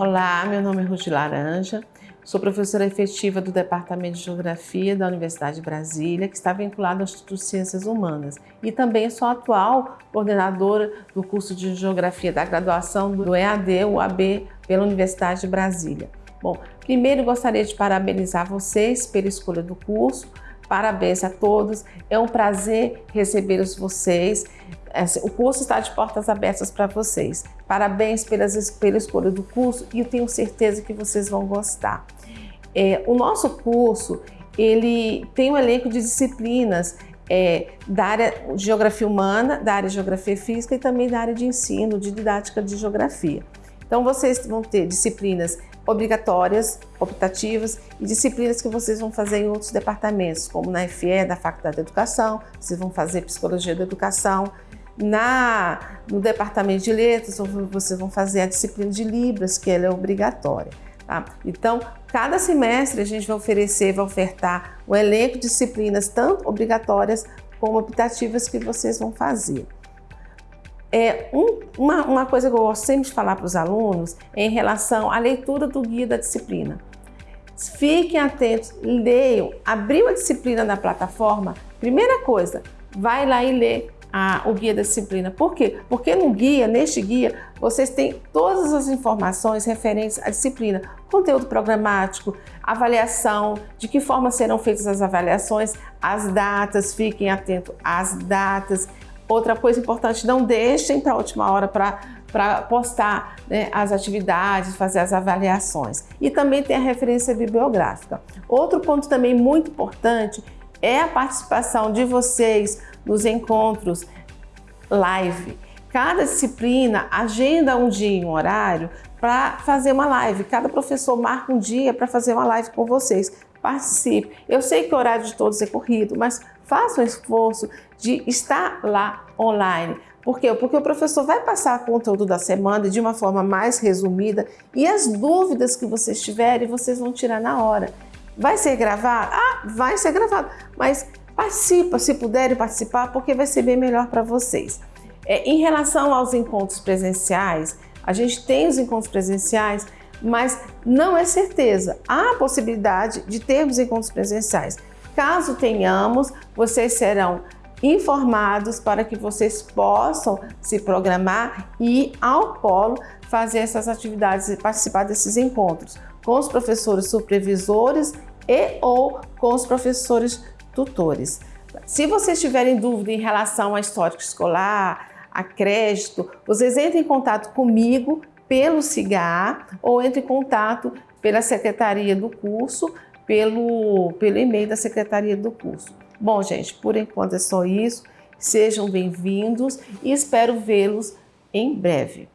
Olá, meu nome é Ruth Laranja, sou professora efetiva do Departamento de Geografia da Universidade de Brasília, que está vinculado ao Instituto de Ciências Humanas, e também sou atual coordenadora do curso de Geografia da graduação do EAD, UAB, pela Universidade de Brasília. Bom, primeiro gostaria de parabenizar vocês pela escolha do curso, Parabéns a todos, é um prazer receber vocês. O curso está de portas abertas para vocês. Parabéns pelas, pela escolha do curso e eu tenho certeza que vocês vão gostar. É, o nosso curso ele tem um elenco de disciplinas é, da área de Geografia Humana, da área de Geografia Física e também da área de ensino, de didática de Geografia. Então vocês vão ter disciplinas obrigatórias, optativas e disciplinas que vocês vão fazer em outros departamentos, como na FE, da Faculdade de Educação, vocês vão fazer Psicologia da Educação, na, no Departamento de Letras, vocês vão fazer a disciplina de Libras, que ela é obrigatória. Tá? Então, cada semestre a gente vai oferecer, vai ofertar um elenco de disciplinas, tanto obrigatórias como optativas, que vocês vão fazer. É, um, uma, uma coisa que eu gosto sempre de falar para os alunos é em relação à leitura do guia da disciplina. Fiquem atentos, leiam, abriu a disciplina na plataforma, primeira coisa, vai lá e lê a, o guia da disciplina. Por quê? Porque no guia, neste guia, vocês têm todas as informações referentes à disciplina, conteúdo programático, avaliação, de que forma serão feitas as avaliações, as datas, fiquem atentos às datas, Outra coisa importante, não deixem para a última hora para postar né, as atividades, fazer as avaliações. E também tem a referência bibliográfica. Outro ponto também muito importante é a participação de vocês nos encontros live. Cada disciplina agenda um dia e um horário para fazer uma live. Cada professor marca um dia para fazer uma live com vocês. Participe. Eu sei que o horário de todos é corrido, mas faça um esforço de estar lá online. Por quê? Porque o professor vai passar o conteúdo da semana de uma forma mais resumida e as dúvidas que vocês tiverem, vocês vão tirar na hora. Vai ser gravado? Ah, vai ser gravado, mas participa, se puderem participar, porque vai ser bem melhor para vocês. É, em relação aos encontros presenciais, a gente tem os encontros presenciais, mas não é certeza. Há a possibilidade de termos encontros presenciais. Caso tenhamos, vocês serão informados para que vocês possam se programar e ir ao polo fazer essas atividades e participar desses encontros com os professores supervisores e ou com os professores tutores. Se vocês tiverem dúvida em relação a histórico escolar, a crédito, vocês entrem em contato comigo pelo CIGAR ou entrem em contato pela secretaria do curso pelo, pelo e-mail da secretaria do curso. Bom, gente, por enquanto é só isso. Sejam bem-vindos e espero vê-los em breve.